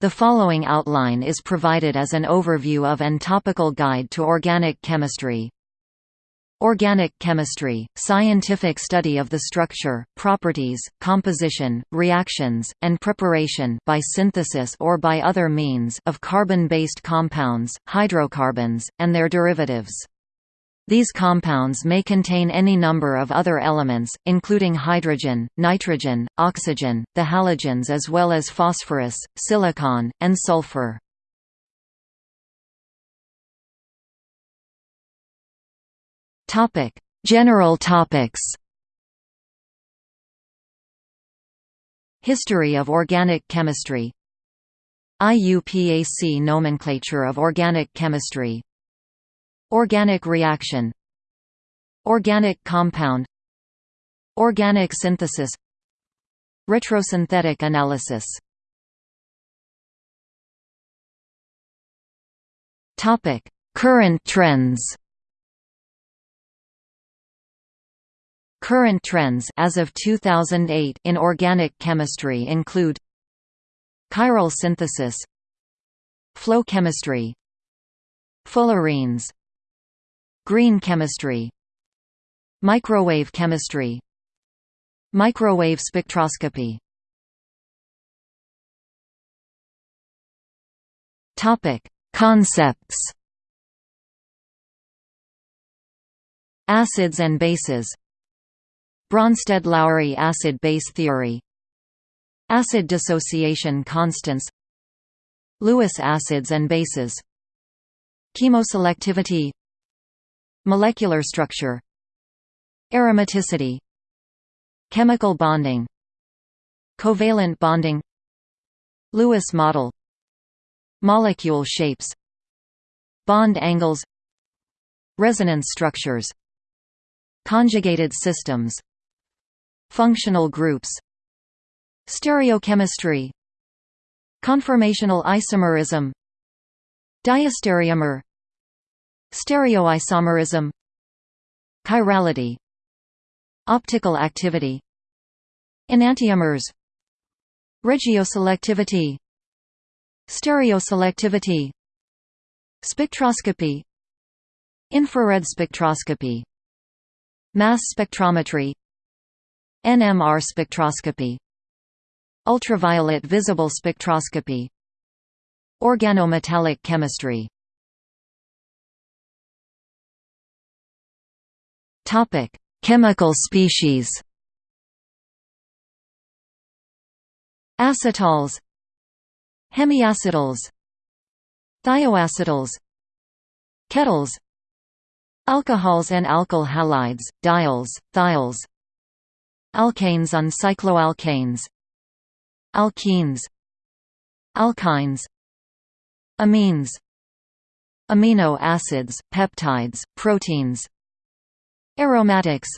The following outline is provided as an overview of and topical guide to organic chemistry. Organic chemistry, scientific study of the structure, properties, composition, reactions, and preparation by synthesis or by other means of carbon-based compounds, hydrocarbons, and their derivatives. These compounds may contain any number of other elements, including hydrogen, nitrogen, oxygen, the halogens as well as phosphorus, silicon, and sulfur. General topics History of organic chemistry IUPAC nomenclature of organic chemistry Organic reaction. Organic compound. Organic synthesis. Retrosynthetic analysis. Current trends. Current trends as of 2008 in organic chemistry include chiral synthesis flow chemistry fullerenes Green chemistry Microwave chemistry Microwave spectroscopy Concepts. Acids and bases. Bronsted-Lowry acid-base theory. Acid dissociation constants. Lewis acids and bases. Chemoselectivity Molecular structure Aromaticity Chemical bonding Covalent bonding Lewis model Molecule shapes Bond angles Resonance structures Conjugated systems Functional groups Stereochemistry Conformational isomerism Diastereomer Stereoisomerism Chirality Optical activity Enantiomers Regioselectivity Stereoselectivity Spectroscopy Infrared spectroscopy Mass spectrometry NMR spectroscopy Ultraviolet visible spectroscopy Organometallic chemistry Topic: Chemical species. Acetals, hemiacetals, thioacetals, ketals, alcohols and alkyl halides, diols, thiols, alkanes and cycloalkanes, alkenes, alkynes, amines, amino acids, peptides, proteins, Aromatics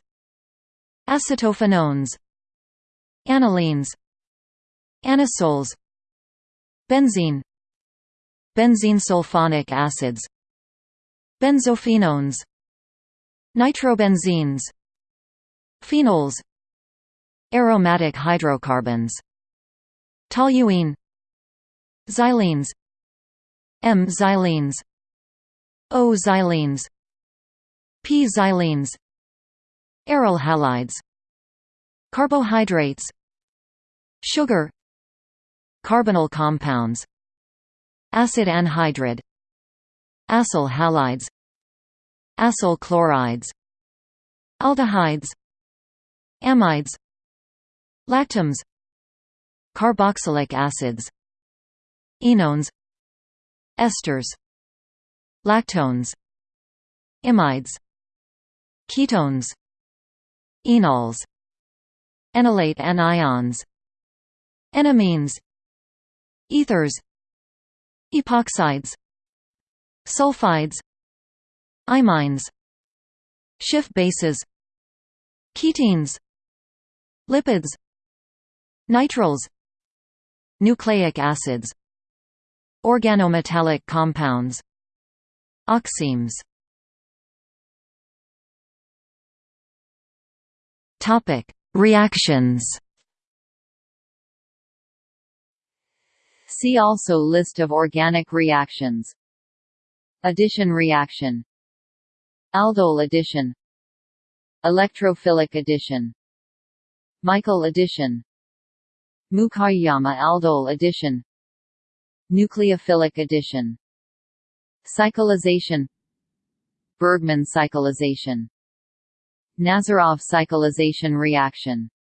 Acetophenones Anilines Anisoles Benzene Benzene sulfonic acids Benzophenones Nitrobenzenes Phenols Aromatic hydrocarbons Toluene Xylenes M-xylenes O-xylenes P-xylenes Aryl halides Carbohydrates Sugar Carbonyl compounds Acid anhydride Acyl halides Acyl chlorides Aldehydes Amides Lactams Carboxylic acids Enones Esters Lactones Imides Ketones Enols Enolate anions Enamines Ethers Epoxides Sulfides Imines Schiff bases Ketenes Lipids Nitriles Nucleic acids Organometallic compounds Oximes Topic: Reactions. See also List of organic reactions. Addition reaction. Aldol addition. Electrophilic addition. Michael addition. Mukaiyama aldol addition. Nucleophilic addition. Cyclization. Bergman cyclization Nazarov cyclization reaction.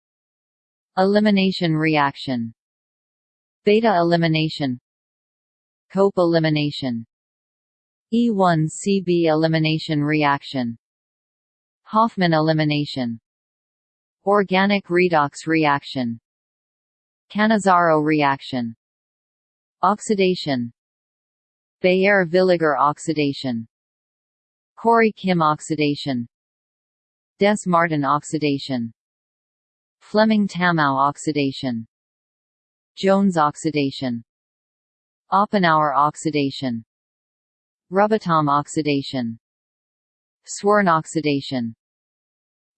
Elimination reaction. Beta elimination. Cope elimination. E1CB elimination reaction. Hofmann elimination. Organic redox reaction. Cannizzaro reaction. Oxidation. Baeyer-Villiger oxidation. Corey-Kim oxidation Dess-Martin oxidation. Fleming-Tamao oxidation. Jones oxidation. Oppenauer oxidation. Rubottom oxidation. Swern oxidation.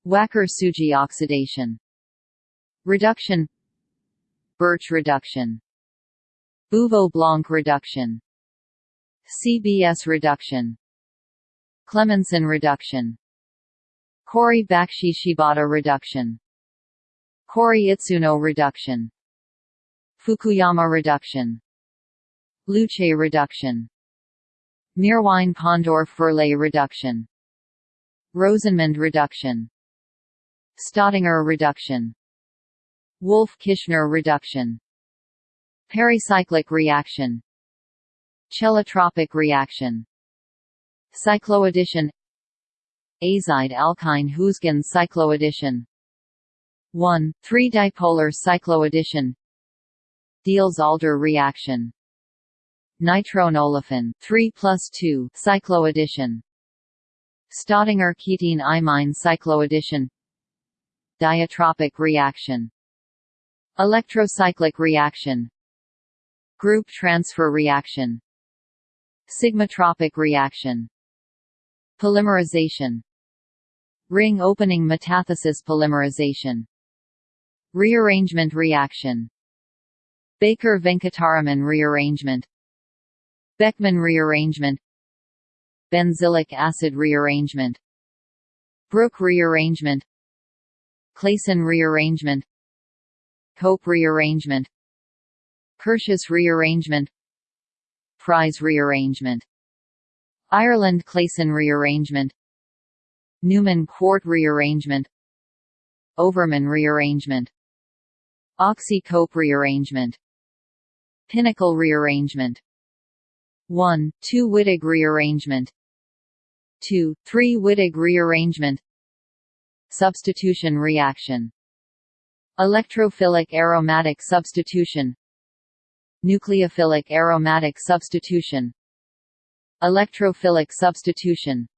Wacker-Tsuji oxidation. Reduction. Birch reduction. Bouveault-Blanc reduction. CBS reduction. Clemmensen reduction Corey-Bakshi-Shibata reduction. Corey-Itsuno reduction. Fukuyama reduction. Luche reduction. Meerwein-Ponndorf-Verley reduction. Rosenmund reduction. Staudinger reduction. Wolff-Kishner reduction. Pericyclic reaction. Cheletropic reaction. Cycloaddition Azide alkyne Huisgen cycloaddition 1, 3-dipolar cycloaddition Diels-Alder reaction. Nitronolefin 3 plus 2 cycloaddition Staudinger ketene imine cycloaddition Dyotropic reaction. Electrocyclic reaction. Group transfer reaction. Sigmatropic reaction. Polymerization Ring opening metathesis polymerization. Rearrangement reaction. Baker-Venkataraman rearrangement. Beckmann rearrangement. Benzilic acid rearrangement. Brook rearrangement. Claisen rearrangement. Cope rearrangement. Curtius rearrangement. Fries rearrangement. Ireland Claisen rearrangement Newman-Kwart rearrangement Overman rearrangement Oxy-Cope rearrangement Pinacol rearrangement. 1, 2 Wittig rearrangement. 2, 3 Wittig rearrangement. Substitution reaction. Electrophilic aromatic substitution. Nucleophilic aromatic substitution. Electrophilic substitution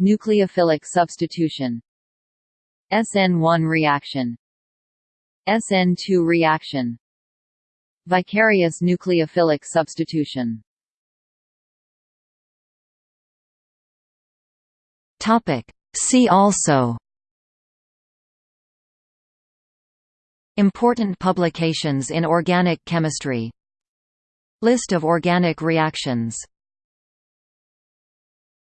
Nucleophilic substitution. SN1 reaction. SN2 reaction. Vicarious nucleophilic substitution. Topic. See also. Important publications in organic chemistry. List of organic reactions